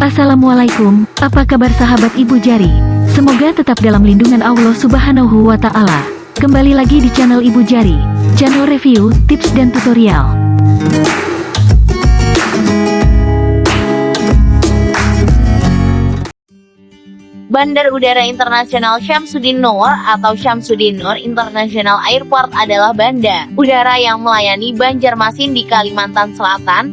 Assalamualaikum, apa kabar sahabat Ibu Jari? Semoga tetap dalam lindungan Allah Subhanahu wa Ta'ala. Kembali lagi di channel Ibu Jari, channel review, tips, dan tutorial. Bandar Udara Internasional Syamsuddin Nur atau Syamsuddin Nur International Airport adalah bandar udara yang melayani Banjarmasin di Kalimantan Selatan,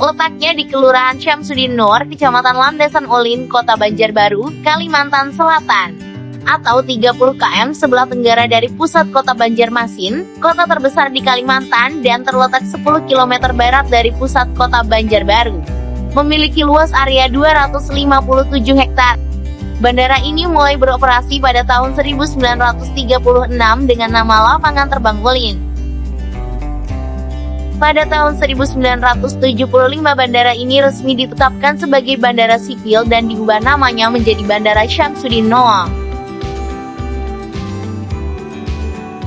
Letaknya di Kelurahan Syamsuddin Nur, Kecamatan Landasan Ulin, Kota Banjarbaru, Kalimantan Selatan. Atau 30 km sebelah tenggara dari pusat kota Banjarmasin, kota terbesar di Kalimantan dan terletak 10 km barat dari pusat kota Banjarbaru. Memiliki luas area 257 hektar. Bandara ini mulai beroperasi pada tahun 1936 dengan nama Lapangan Terbang Ulin. Pada tahun 1975 bandara ini resmi ditetapkan sebagai bandara sipil dan diubah namanya menjadi Bandara Syamsuddin Noah.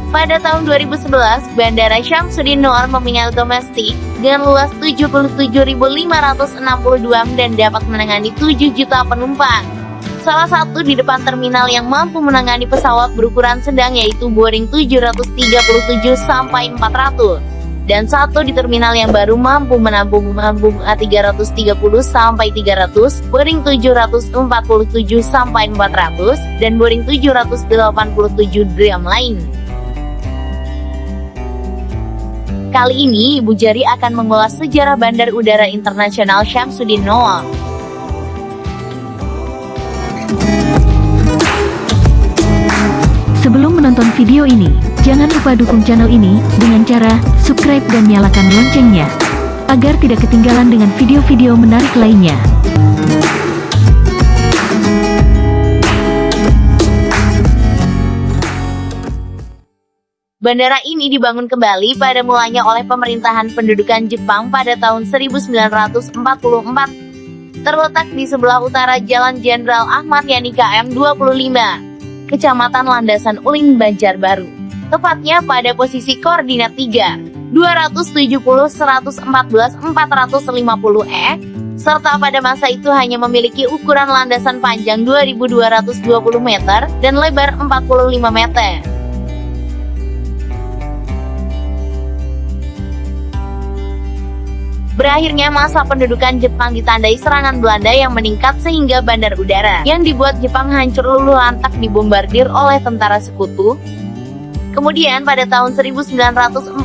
Pada tahun 2011, Bandara Syamsuddin Noor mempunyai domestik dengan luas 77.562 dan dapat menangani 7 juta penumpang. Salah satu di depan terminal yang mampu menangani pesawat berukuran sedang yaitu Boeing 737 sampai 400 dan satu di terminal yang baru mampu menampung menampung A330 sampai 300, Boeing 747 sampai 400, dan Boeing 787 Dreamliner. Kali ini Ibu Jari akan mengulas sejarah Bandar Udara Internasional Syamsuddin Noah. Menonton video ini, jangan lupa dukung channel ini dengan cara subscribe dan nyalakan loncengnya, agar tidak ketinggalan dengan video-video menarik lainnya. Bandara ini dibangun kembali pada mulanya oleh pemerintahan pendudukan Jepang pada tahun 1944. Terletak di sebelah utara Jalan Jenderal Ahmad Yani KM 25. Kecamatan Landasan Uling Banjarbaru. Tepatnya pada posisi koordinat 3, 270 114 450 E, serta pada masa itu hanya memiliki ukuran landasan panjang 2220 meter dan lebar 45 meter. Berakhirnya masa pendudukan Jepang ditandai serangan Belanda yang meningkat sehingga bandar udara yang dibuat Jepang hancur luluh lantak dibombardir oleh tentara sekutu. Kemudian pada tahun 1948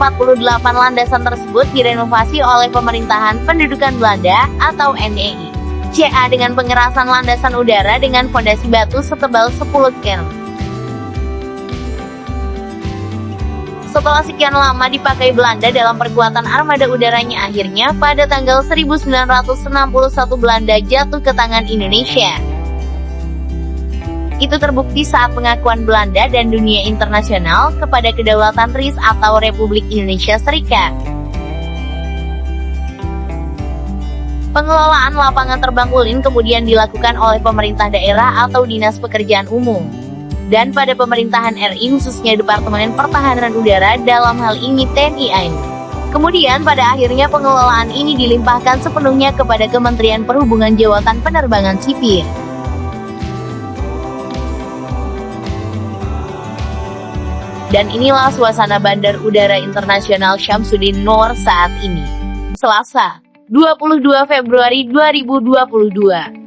landasan tersebut direnovasi oleh pemerintahan pendudukan Belanda atau NEI. CA dengan pengerasan landasan udara dengan fondasi batu setebal 10 km. Setelah sekian lama dipakai Belanda dalam perkuatan armada udaranya akhirnya pada tanggal 1961 Belanda jatuh ke tangan Indonesia. Itu terbukti saat pengakuan Belanda dan dunia internasional kepada kedaulatan RIS atau Republik Indonesia Serikat. Pengelolaan lapangan terbang Ulin kemudian dilakukan oleh pemerintah daerah atau Dinas Pekerjaan Umum dan pada pemerintahan RI khususnya Departemen Pertahanan Udara dalam hal ini TNI AU. Kemudian pada akhirnya pengelolaan ini dilimpahkan sepenuhnya kepada Kementerian Perhubungan Jawatan Penerbangan Sipil. Dan inilah suasana Bandar Udara Internasional Syamsuddin Nur saat ini. Selasa, 22 Februari 2022.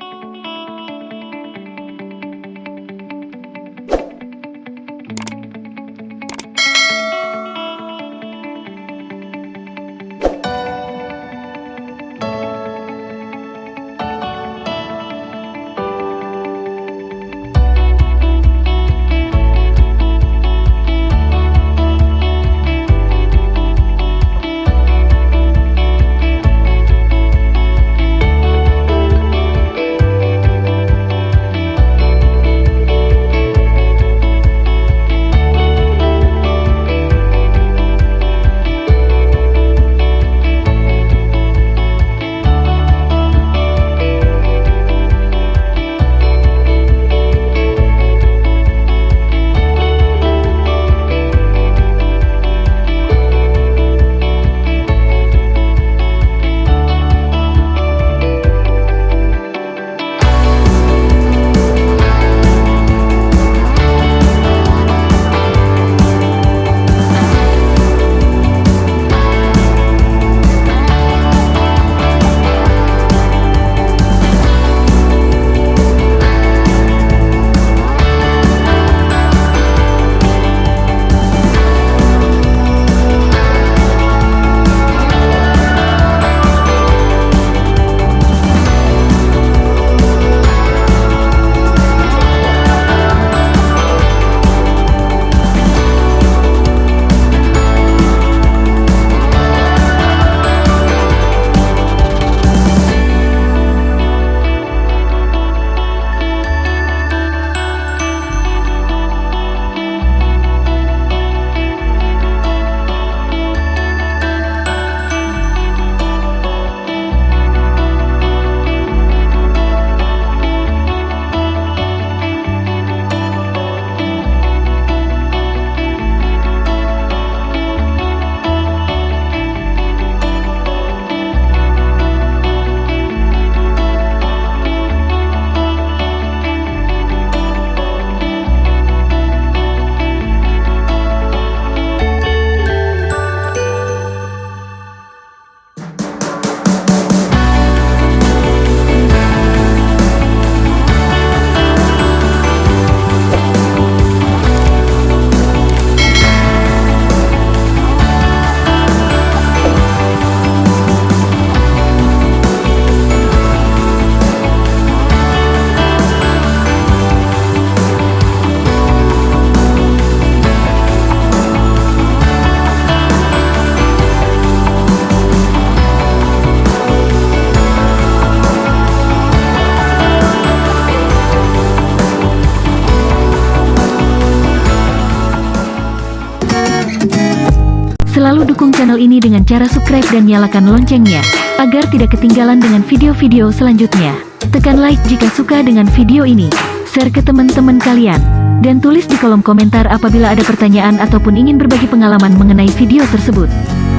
Selalu dukung channel ini dengan cara subscribe dan nyalakan loncengnya, agar tidak ketinggalan dengan video-video selanjutnya. Tekan like jika suka dengan video ini, share ke teman-teman kalian, dan tulis di kolom komentar apabila ada pertanyaan ataupun ingin berbagi pengalaman mengenai video tersebut.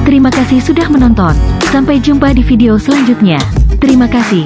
Terima kasih sudah menonton, sampai jumpa di video selanjutnya. Terima kasih.